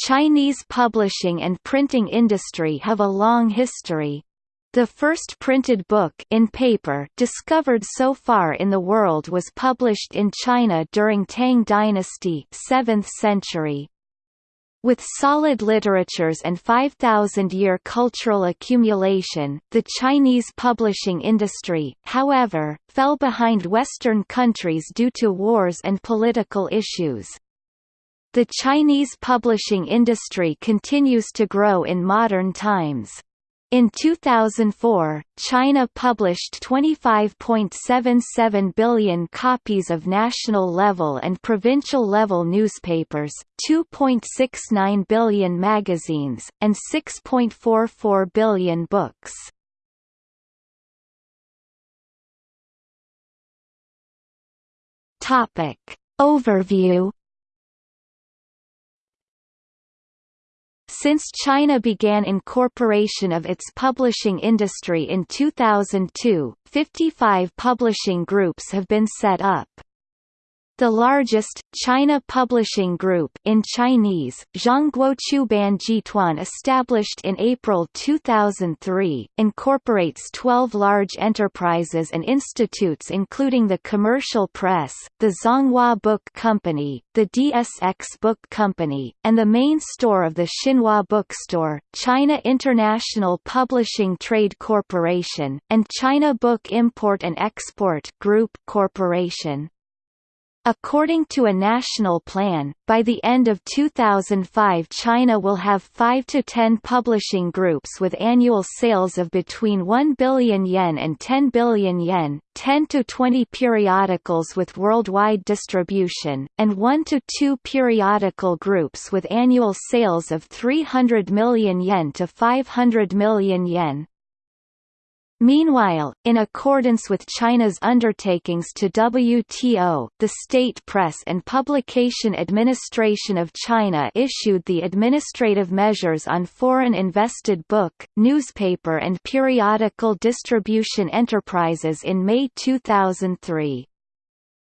Chinese publishing and printing industry have a long history. The first printed book in paper discovered so far in the world was published in China during Tang dynasty 7th century. With solid literatures and 5,000-year cultural accumulation, the Chinese publishing industry, however, fell behind Western countries due to wars and political issues. The Chinese publishing industry continues to grow in modern times. In 2004, China published 25.77 billion copies of national-level and provincial-level newspapers, 2.69 billion magazines, and 6.44 billion books. Overview Since China began incorporation of its publishing industry in 2002, 55 publishing groups have been set up. The largest, China Publishing Group in Chinese, Zhongguochuban Jituan established in April 2003, incorporates 12 large enterprises and institutes including the Commercial Press, the Zhonghua Book Company, the DSX Book Company, and the main store of the Xinhua Bookstore, China International Publishing Trade Corporation, and China Book Import and Export Group Corporation. According to a national plan, by the end of 2005 China will have 5 to 10 publishing groups with annual sales of between 1 billion yen and 10 billion yen, 10 to 20 periodicals with worldwide distribution, and 1 to 2 periodical groups with annual sales of 300 million yen to 500 million yen. Meanwhile, in accordance with China's undertakings to WTO, the State Press and Publication Administration of China issued the Administrative Measures on Foreign Invested Book, Newspaper and Periodical Distribution Enterprises in May 2003.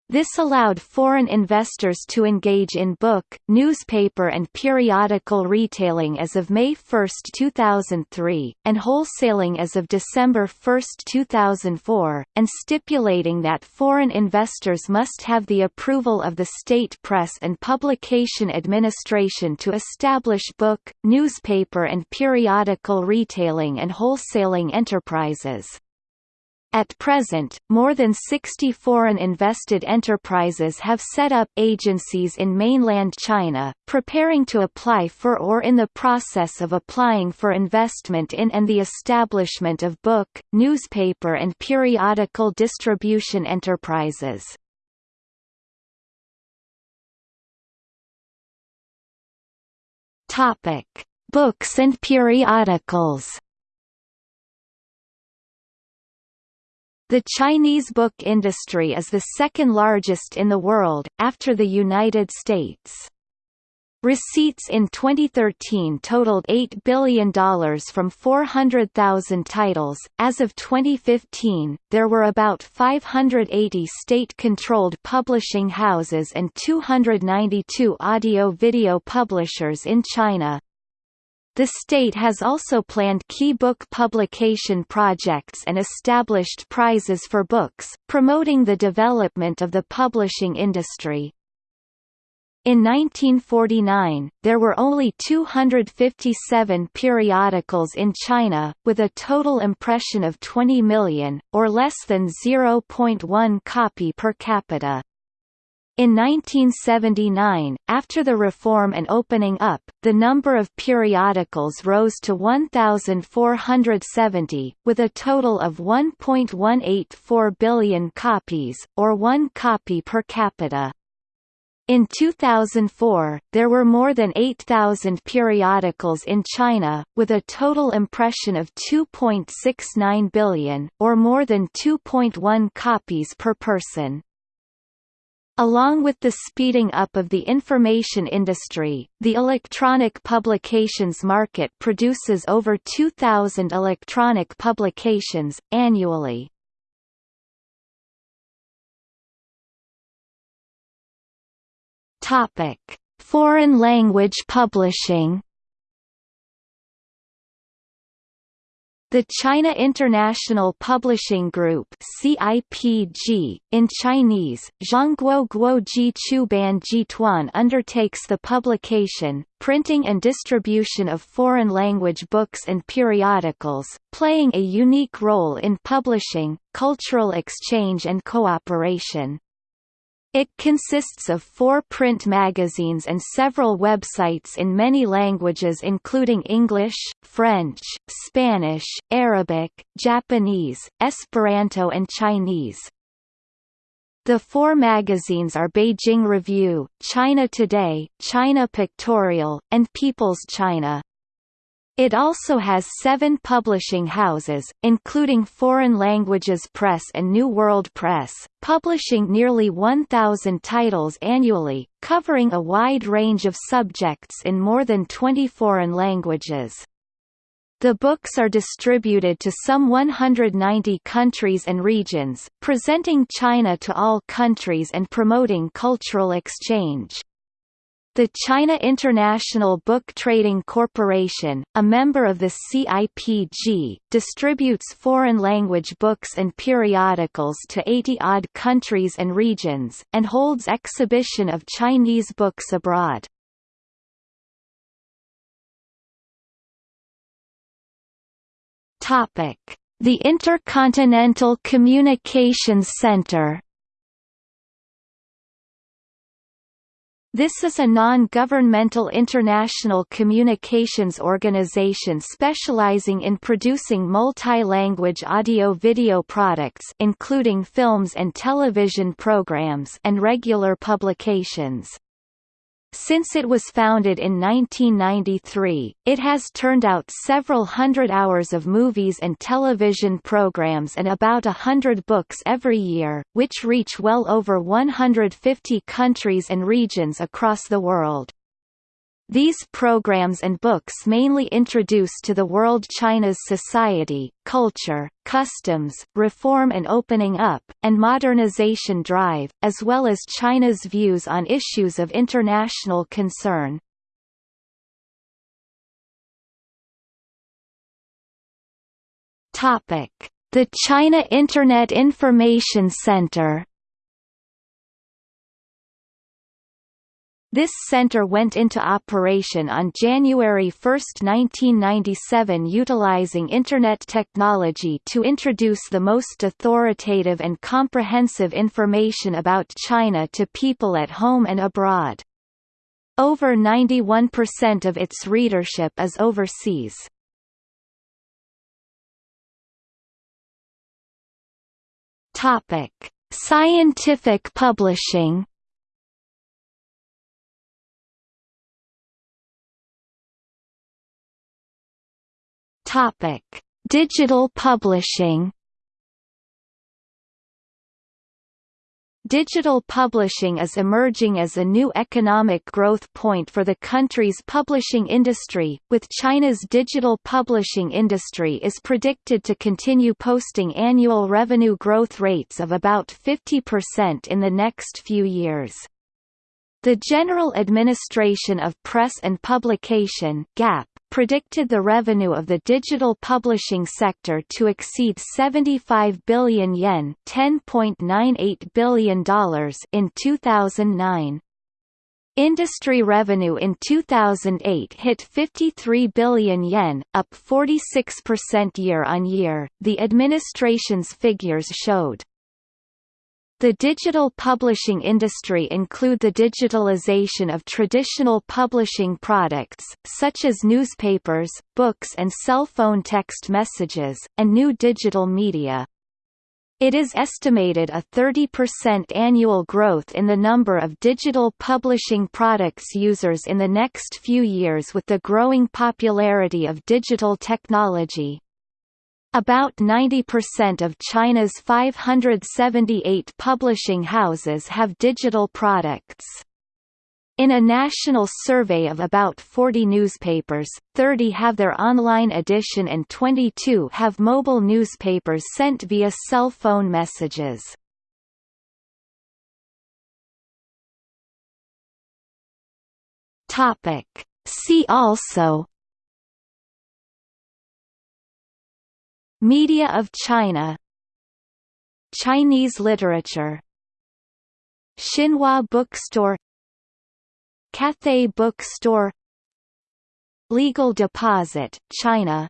This allowed foreign investors to engage in book, newspaper and periodical retailing as of May 1, 2003, and wholesaling as of December 1, 2004, and stipulating that foreign investors must have the approval of the State Press and Publication Administration to establish book, newspaper and periodical retailing and wholesaling enterprises. At present, more than 60 foreign invested enterprises have set up agencies in mainland China, preparing to apply for or in the process of applying for investment in and the establishment of book, newspaper and periodical distribution enterprises. Topic: Books and periodicals. The Chinese book industry is the second largest in the world, after the United States. Receipts in 2013 totaled $8 billion from 400,000 titles. As of 2015, there were about 580 state controlled publishing houses and 292 audio video publishers in China. The state has also planned key book publication projects and established prizes for books, promoting the development of the publishing industry. In 1949, there were only 257 periodicals in China, with a total impression of 20 million, or less than 0.1 copy per capita. In 1979, after the reform and opening up, the number of periodicals rose to 1,470, with a total of 1.184 billion copies, or one copy per capita. In 2004, there were more than 8,000 periodicals in China, with a total impression of 2.69 billion, or more than 2.1 copies per person. Along with the speeding up of the information industry, the electronic publications market produces over 2,000 electronic publications, annually. Foreign language publishing The China International Publishing Group CIPG, in Chinese, Zhongguo Guoji Chuban Jituan undertakes the publication, printing and distribution of foreign language books and periodicals, playing a unique role in publishing, cultural exchange and cooperation. It consists of four print magazines and several websites in many languages including English, French, Spanish, Arabic, Japanese, Esperanto and Chinese. The four magazines are Beijing Review, China Today, China Pictorial, and People's China. It also has seven publishing houses, including Foreign Languages Press and New World Press, publishing nearly 1,000 titles annually, covering a wide range of subjects in more than 20 foreign languages. The books are distributed to some 190 countries and regions, presenting China to all countries and promoting cultural exchange. The China International Book Trading Corporation, a member of the CIPG, distributes foreign language books and periodicals to 80-odd countries and regions, and holds exhibition of Chinese books abroad. The Intercontinental Communications Center This is a non-governmental international communications organization specializing in producing multi-language audio-video products including films and television programs and regular publications. Since it was founded in 1993, it has turned out several hundred hours of movies and television programs and about a hundred books every year, which reach well over 150 countries and regions across the world. These programs and books mainly introduce to the world China's society, culture, customs, reform and opening up, and modernization drive, as well as China's views on issues of international concern. The China Internet Information Center This center went into operation on January 1, 1997 utilizing Internet technology to introduce the most authoritative and comprehensive information about China to people at home and abroad. Over 91% of its readership is overseas. Scientific publishing Topic: Digital publishing. Digital publishing is emerging as a new economic growth point for the country's publishing industry, with China's digital publishing industry is predicted to continue posting annual revenue growth rates of about 50% in the next few years. The General Administration of Press and Publication GAP predicted the revenue of the digital publishing sector to exceed 75 billion yen $10.98 billion in 2009. Industry revenue in 2008 hit 53 billion yen, up 46% year-on-year, the administration's figures showed. The digital publishing industry include the digitalization of traditional publishing products, such as newspapers, books and cell phone text messages, and new digital media. It is estimated a 30% annual growth in the number of digital publishing products users in the next few years with the growing popularity of digital technology. About 90% of China's 578 publishing houses have digital products. In a national survey of about 40 newspapers, 30 have their online edition and 22 have mobile newspapers sent via cell phone messages. See also Media of China. Chinese literature. Xinhua Bookstore. Cathay Bookstore. Legal Deposit, China